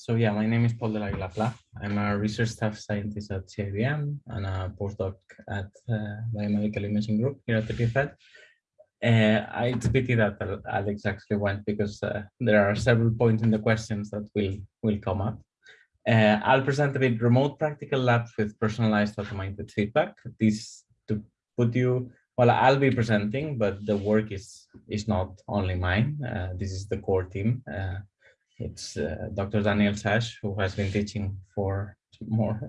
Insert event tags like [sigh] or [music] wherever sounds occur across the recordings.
so yeah, my name is Paul de la Aguila I'm a research staff scientist at CIBM and a postdoc at uh, Biomedical Imaging Group here at the EPFL. Uh, a pity that Alex actually went because uh, there are several points in the questions that will, will come up. Uh, I'll present a bit remote practical labs with personalized automated feedback. This to put you, well, I'll be presenting, but the work is, is not only mine. Uh, this is the core team. It's uh, Dr. Daniel Sage, who has been teaching for more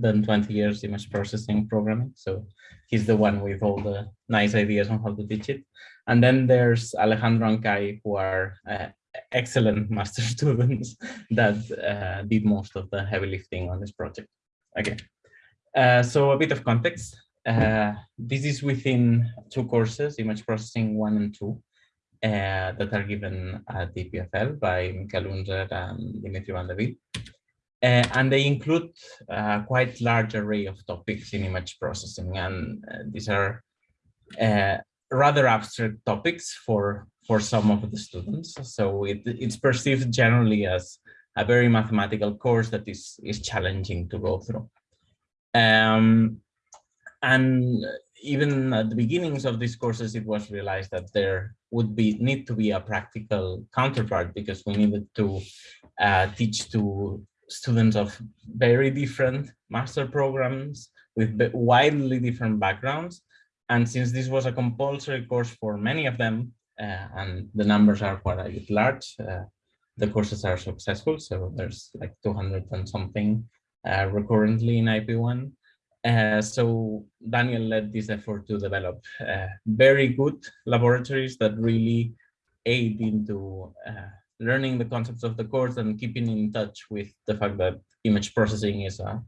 than 20 years image processing programming. So he's the one with all the nice ideas on how to teach it. And then there's Alejandro and Kai, who are uh, excellent [laughs] master students that uh, did most of the heavy lifting on this project. Okay, uh, so a bit of context. Uh, this is within two courses, image processing one and two. Uh, that are given at EPFL by Michael Unser and Dimitri Van De Ville. Uh, and they include a quite large array of topics in image processing. And uh, these are rather abstract topics for, for some of the students. So it, it's perceived generally as a very mathematical course that is, is challenging to go through. Um, and even at the beginnings of these courses, it was realized that there would be need to be a practical counterpart because we needed to uh, teach to students of very different master programs with widely different backgrounds. And since this was a compulsory course for many of them, uh, and the numbers are quite large, uh, the courses are successful. So there's like 200 and something uh, recurrently in IP1. Uh, so Daniel led this effort to develop uh, very good laboratories that really aid into uh, learning the concepts of the course and keeping in touch with the fact that image processing is a,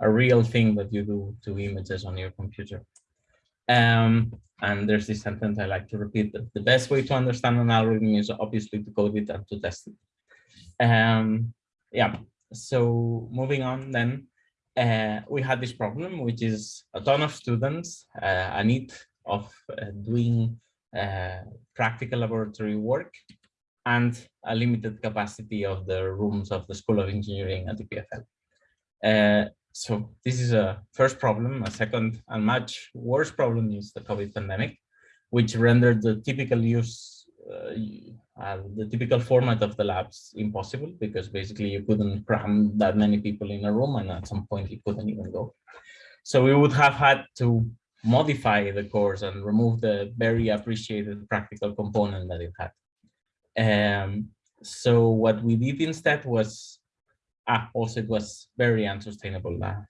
a real thing that you do to images on your computer. Um, and there's this sentence I like to repeat that the best way to understand an algorithm is obviously to code it and to test it. Um, yeah, so moving on then, uh, we had this problem, which is a ton of students, uh, a need of uh, doing uh, practical laboratory work, and a limited capacity of the rooms of the School of Engineering at the EPFL. Uh, so this is a first problem. A second and much worse problem is the COVID pandemic, which rendered the typical use uh, the typical format of the labs impossible because basically you couldn't cram that many people in a room and at some point you couldn't even go. So we would have had to modify the course and remove the very appreciated practical component that it had. Um, so what we did instead was, ah, also it was very unsustainable. Uh,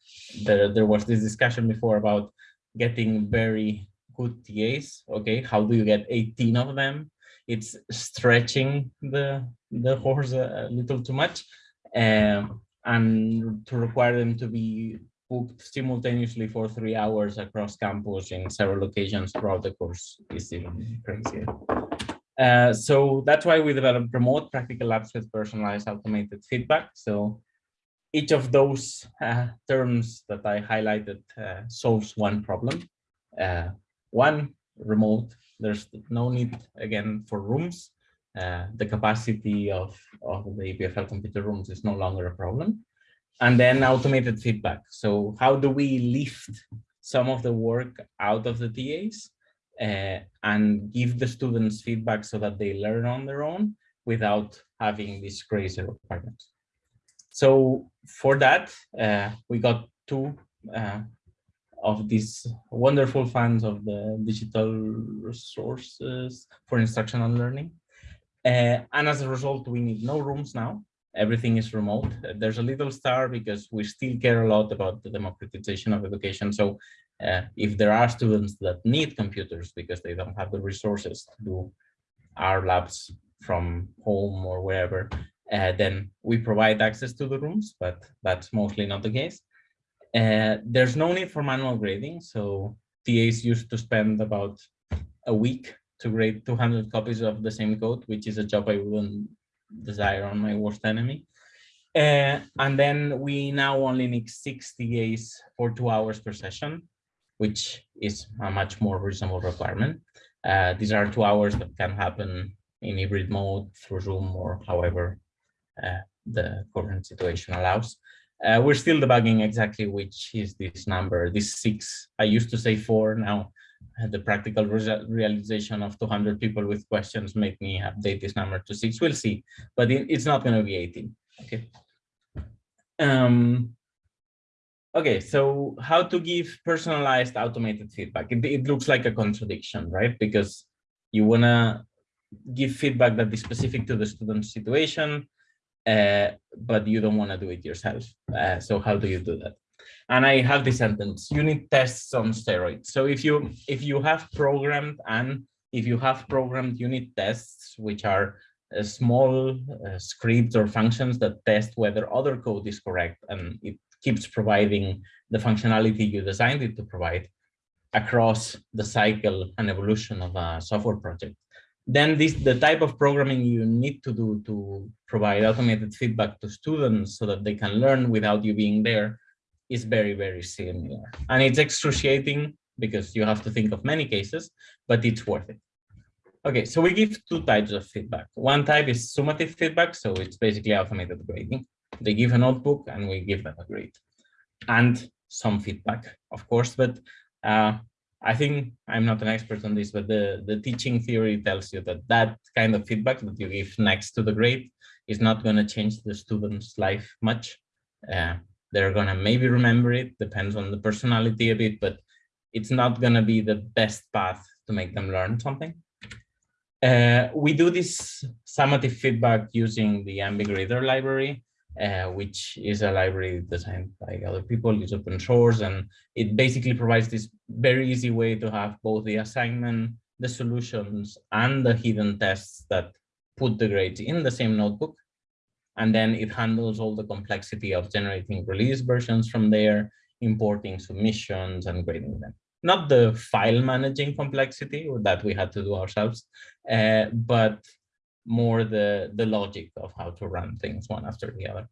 there, there was this discussion before about getting very good TAs. Okay, how do you get 18 of them? It's stretching the the horse a, little too much um, and to require them to be booked simultaneously for three hours across campus in several locations throughout the course is even crazier. Uh, so that's why we developed remote practical labs with personalized automated feedback. So each of those uh, terms that I highlighted uh, solves one problem. Uh, one, remote there's no need again for rooms. Uh, the capacity of, of the EPFL computer rooms is no longer a problem. And then automated feedback. So how do we lift some of the work out of the TAs uh, and give the students feedback so that they learn on their own without having these crazy requirements. So for that, uh, we got two uh, of these wonderful fans of the digital resources for instructional learning. Uh, and as a result, we need no rooms now. Everything is remote. There's a little star because we still care a lot about the democratization of education. So uh, if there are students that need computers because they don't have the resources to do our labs from home or wherever, uh, then we provide access to the rooms, but that's mostly not the case. Uh, there's no need for manual grading. So TAs used to spend about a week to grade 200 copies of the same code, which is a job I wouldn't desire on my worst enemy. Uh, and then we now only need six TAs for two hours per session, which is a much more reasonable requirement. Uh, these are two hours that can happen in hybrid mode through Zoom or however uh, the current situation allows. Uh, we're still debugging exactly which is this number, this six. I used to say four, now the practical re realization of 200 people with questions make me update this number to six. We'll see, but it's not going to be 18. Okay. Um, okay, so how to give personalized automated feedback? It, it looks like a contradiction, right? Because you want to give feedback that is specific to the student's situation, uh, but you don't want to do it yourself. Uh, so how do you do that? And I have this sentence, unit tests on steroids. So if you if you have programmed and if you have programmed unit tests, which are uh, small uh, scripts or functions that test whether other code is correct and it keeps providing the functionality you designed it to provide across the cycle and evolution of a software project then this the type of programming you need to do to provide automated feedback to students so that they can learn without you being there is very very similar. And it's excruciating because you have to think of many cases but it's worth it. Okay so we give two types of feedback. One type is summative feedback so it's basically automated grading. They give a notebook and we give them a grade and some feedback of course but uh, I think I'm not an expert on this, but the, the teaching theory tells you that that kind of feedback that you give next to the grade is not going to change the student's life much. Uh, they're going to maybe remember it, depends on the personality a bit, but it's not going to be the best path to make them learn something. Uh, we do this summative feedback using the nbgrader library uh, which is a library designed by other people, it's open source, and it basically provides this very easy way to have both the assignment, the solutions, and the hidden tests that put the grades in the same notebook. And then it handles all the complexity of generating release versions from there, importing submissions and grading them. Not the file managing complexity that we had to do ourselves, uh, but more the, the logic of how to run things one after the other.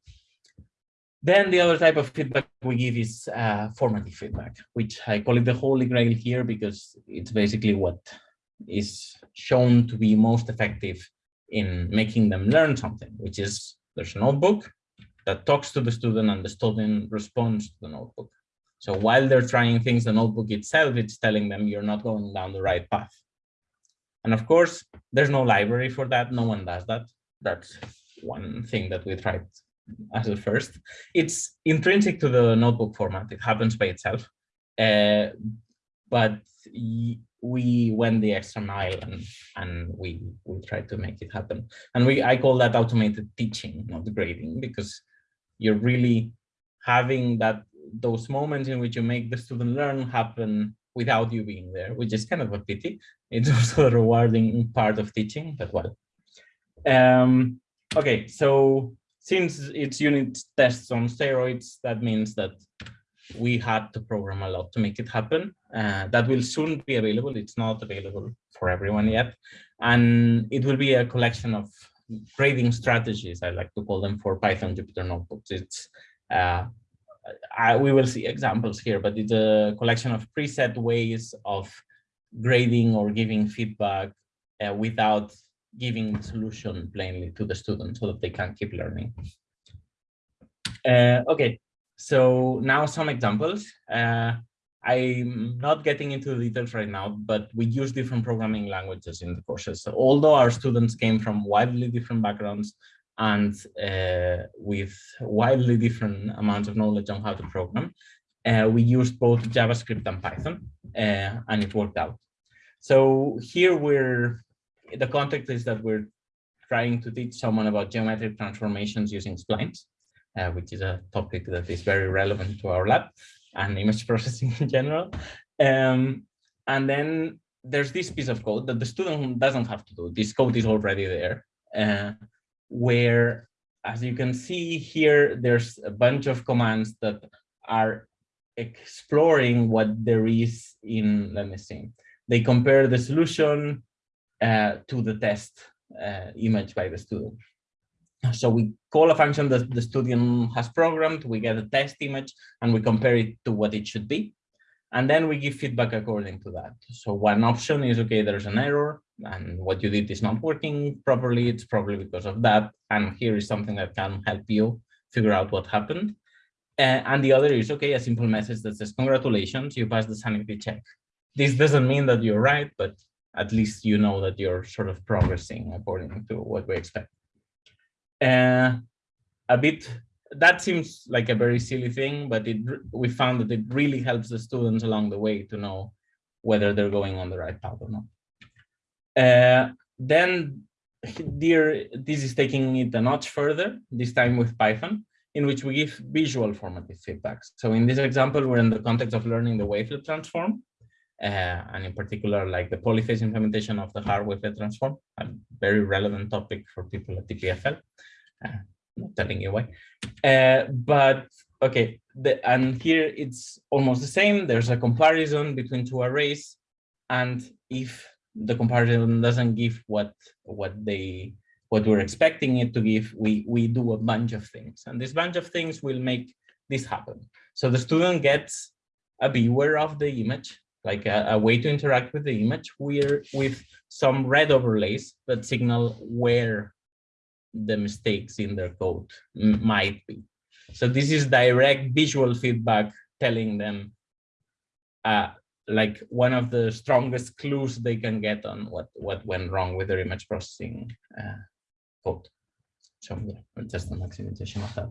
Then the other type of feedback we give is uh, formative feedback, which I call it the holy grail here because it's basically what is shown to be most effective in making them learn something, which is there's a notebook that talks to the student and the student responds to the notebook. So while they're trying things, the notebook itself, it's telling them you're not going down the right path. And of course, there's no library for that. No one does that. That's one thing that we tried as a first. It's intrinsic to the notebook format. It happens by itself. Uh, but we went the extra mile and and we we tried to make it happen and we i call that automated teaching not grading because you're really having that those moments in which you make the student learn happen without you being there, which is kind of a pity. It's [laughs] also a rewarding part of teaching, but well. Um, okay, so since it's unit tests on steroids, that means that we had to program a lot to make it happen. Uh, that will soon be available. It's not available for everyone yet. And it will be a collection of grading strategies, I like to call them for Python Jupyter notebooks. It's uh, I, we will see examples here, but it's a collection of preset ways of grading or giving feedback uh, without giving solution plainly to the student so that they can keep learning. Uh, okay, so now some examples. Uh, I'm not getting into the details right now, but we use different programming languages in the courses. So although our students came from widely different backgrounds, and uh, with wildly different amounts of knowledge on how to program. Uh, we used both JavaScript and Python, uh, and it worked out. So here we're, the context is that we're trying to teach someone about geometric transformations using splines, uh, which is a topic that is very relevant to our lab and image [laughs] processing in general. Um, and then there's this piece of code that the student doesn't have to do. This code is already there. Where, as you can see here, there's a bunch of commands that are exploring what there is in, let me see, they compare the solution uh, to the test uh, image by the student. So we call a function that the student has programmed, we get a test image, and we compare it to what it should be. And then we give feedback according to that. So one option is, okay, there's an error and what you did is not working properly. It's probably because of that. And here is something that can help you figure out what happened. Uh, and the other is, okay, a simple message that says, congratulations, you passed the sanity check. This doesn't mean that you're right, but at least you know that you're sort of progressing according to what we expect. Uh, a bit that seems like a very silly thing, but it we found that it really helps the students along the way to know whether they're going on the right path or not. Uh, then [laughs] here, this is taking it a notch further, this time with Python, in which we give visual formative feedbacks. So in this example, we're in the context of learning the wavelet transform, uh, and in particular, like the polyphase implementation of the Haar wavelet transform, a very relevant topic for people at EPFL. Uh, not telling you why. Uh, but okay, the, and here it's almost the same. There's a comparison between two arrays, and if the comparison doesn't give what what they what we're expecting it to give, we we do a bunch of things, and this bunch of things will make this happen. So the student gets a viewer of the image, like a, a way to interact with the image, we're with some red overlays that signal where the mistakes in their code might be. So this is direct visual feedback telling them uh, like one of the strongest clues they can get on what, what went wrong with their image processing uh, code. So yeah, just a maximization of that.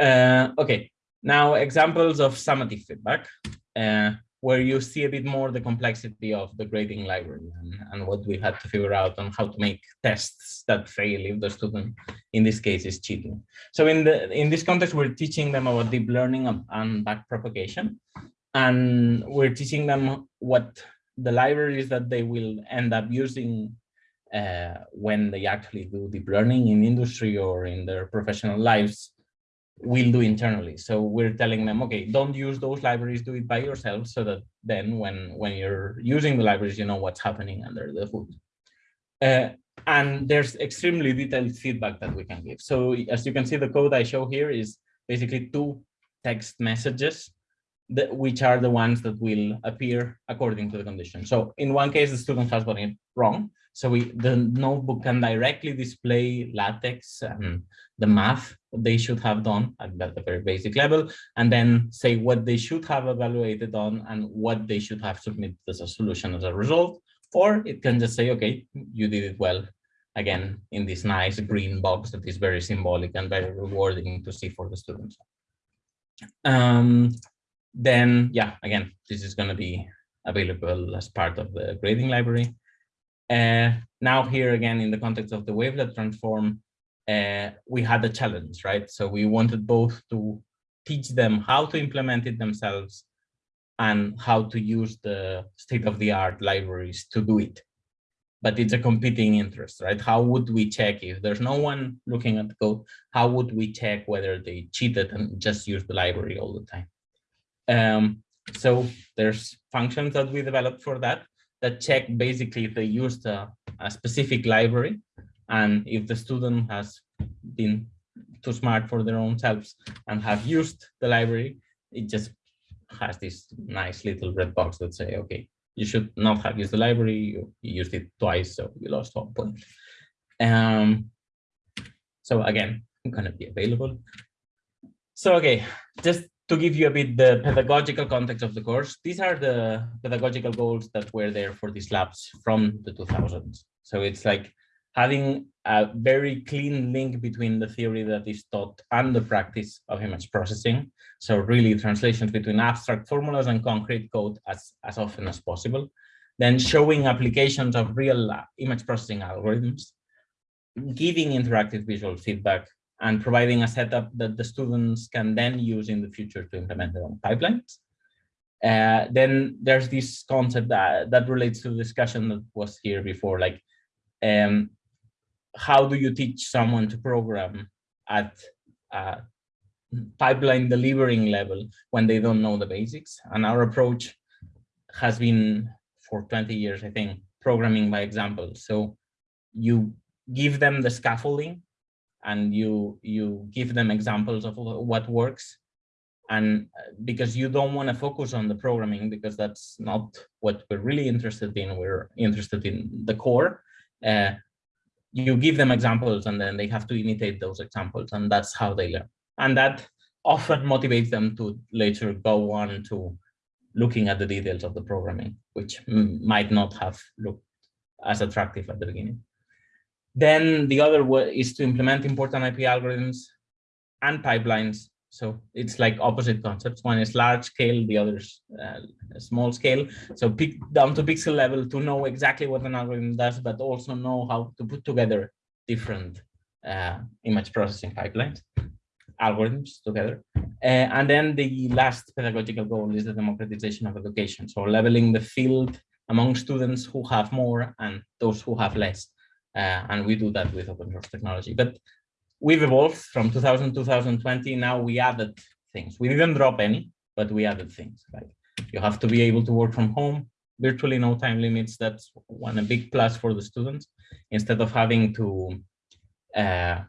Uh, okay, now examples of summative feedback. Uh, where you see a bit more the complexity of the grading library and, and, what we had to figure out on how to make tests that fail if the student, in this case, is cheating. So in the in this context, we're teaching them about deep learning and backpropagation, and we're teaching them what the libraries that they will end up using uh, when they actually do deep learning in industry or in their professional lives will do internally. So we're telling them, okay, don't use those libraries, do it by yourself so that then when, when you're using the libraries, you know what's happening under the hood. Uh, and there's extremely detailed feedback that we can give. So as you can see, the code I show here is basically two text messages that, which are the ones that will appear according to the condition. So in one case, the student has gotten it wrong. So we, the notebook can directly display LaTeX and the math they should have done at, the very basic level, and then say what they should have evaluated on and what they should have submitted as a solution as a result. Or it can just say, okay, you did it well, again, in this nice green box that is very symbolic and very rewarding to see for the students. Um, then, yeah, again, this is going to be available as part of the grading library. Uh, now here again, in the context of the wavelet transform, uh, we had a challenge, right? So we wanted both to teach them how to implement it themselves and how to use the state-of-the-art libraries to do it. But it's a competing interest, right? How would we check if there's no one looking at the code? How would we check whether they cheated and just use the library all the time? Um, so there's functions that we developed for that that check basically if they used a, a specific library and if the student has been too smart for their own selves and have used the library, it just has this nice little red box that say, okay, you should not have used the library, you, you used it twice, so you lost one point. Um, so again, I'm gonna be available. So okay, just to give you a bit the pedagogical context of the course, these are the pedagogical goals that were there for these labs from the 2000s. So it's like having a very clean link between the theory that is taught and the practice of image processing. So really translations between abstract formulas and concrete code as, as often as possible. Then showing applications of real image processing algorithms, giving interactive visual feedback, and providing a setup that the students can then use in the future to implement their own pipelines. Uh, then there's this concept that, that relates to the discussion that was here before, like um, how do you teach someone to program at pipeline delivering level when they don't know the basics? And our approach has been for 20 years, I think, programming by example. So you give them the scaffolding and you you give them examples of what works. And uh, because you don't want to focus on the programming because that's not what we're really interested in we're interested in the core uh, you give them examples and then they have to imitate those examples and that's how they learn. And that often motivates them to later go on to looking at the details of the programming which might not have looked as attractive at the beginning then the other way is to implement important ip algorithms and pipelines so it's like opposite concepts. One is large scale, the other is uh, small scale. So pick down to pixel level to know exactly what an algorithm does, but also know how to put together different uh, image processing pipelines, algorithms together. Uh, and then the last pedagogical goal is the democratization of education. So leveling the field among students who have more and those who have less. Uh, and we do that with open source technology. But we've evolved from 2000 to 2020 now we added things. We didn't drop any but we added things like you have to be able to work from home virtually no time limits. That's one a big plus for the students. Instead of having to uh,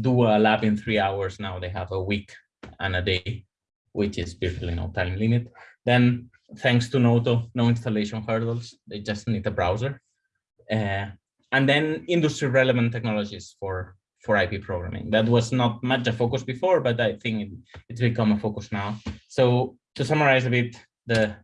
do a lab in three hours now they have a week and a day which is virtually no time limit. Then thanks to noto no installation hurdles. They just need a browser. Uh, and then industry relevant technologies for for IP programming. That was not much a focus before, but I think it, it's become a focus now. So to summarize a bit, the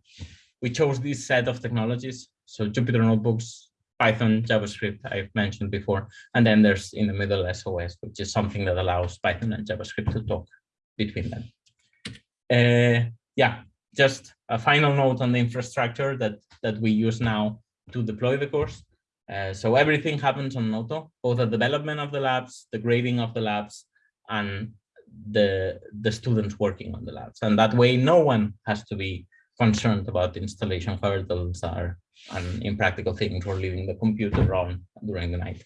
we chose this set of technologies. So Jupyter Notebooks, Python, JavaScript, I've mentioned before. And then there's in the middle SOS, which is something that allows Python and JavaScript to talk between them. Uh, yeah, just a final note on the infrastructure that, that we use now to deploy the course. Uh, so everything happens on Noto, both the development of the labs, the grading of the labs, and the, the students working on the labs. And that way, no one has to be concerned about installation hurdles or and impractical things or leaving the computer on during the night.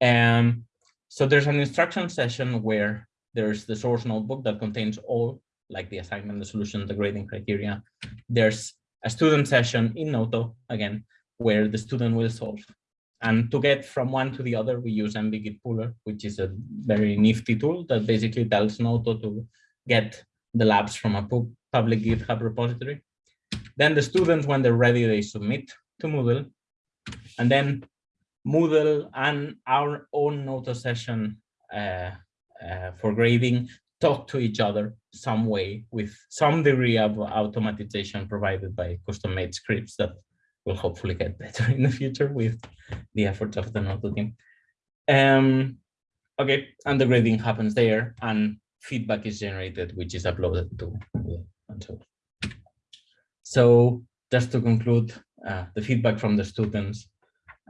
Um, so there's an instruction session where there's the source notebook that contains all like the assignment, the solution, the grading criteria. There's a student session in Noto, again, where the student will solve. And to get from one to the other, we use nbgitpuller, which is a very nifty tool that basically tells Noto to get the labs from a public GitHub repository. Then the students, when they're ready, they submit to Moodle. And then Moodle and our own Noto session uh, uh, for grading talk to each other some way with some degree of automatization provided by custom made scripts that will hopefully get better [laughs] in the future with the efforts of the Noto team. Um, okay, and the grading happens there and feedback is generated, which is uploaded to and so. Just to conclude, uh, the feedback from the students,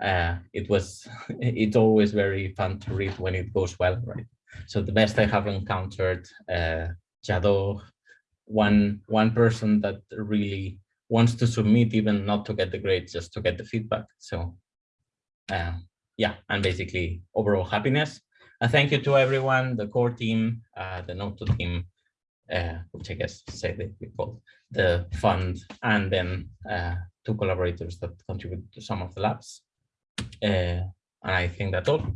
uh, it was, [laughs] it's always very fun to read when it goes well, right? So the best I have encountered, uh, Jado, one one person that really wants to submit even not to get the grades, just to get the feedback. So uh, yeah, and basically overall happiness. A thank you to everyone, the core team, uh, the Noto team, uh, which I guess say they call the fund, and then uh, two collaborators that contribute to some of the labs. Uh, and I think that's all.